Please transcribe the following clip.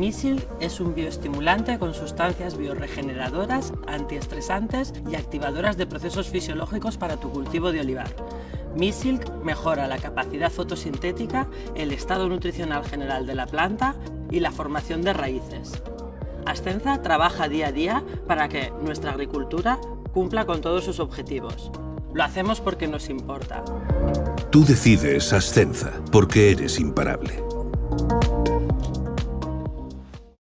Misil es un bioestimulante con sustancias bioregeneradoras, antiestresantes y activadoras de procesos fisiológicos para tu cultivo de olivar. Misilk mejora la capacidad fotosintética, el estado nutricional general de la planta y la formación de raíces. Ascenza trabaja día a día para que nuestra agricultura cumpla con todos sus objetivos. Lo hacemos porque nos importa. Tú decides Ascenza, porque eres imparable.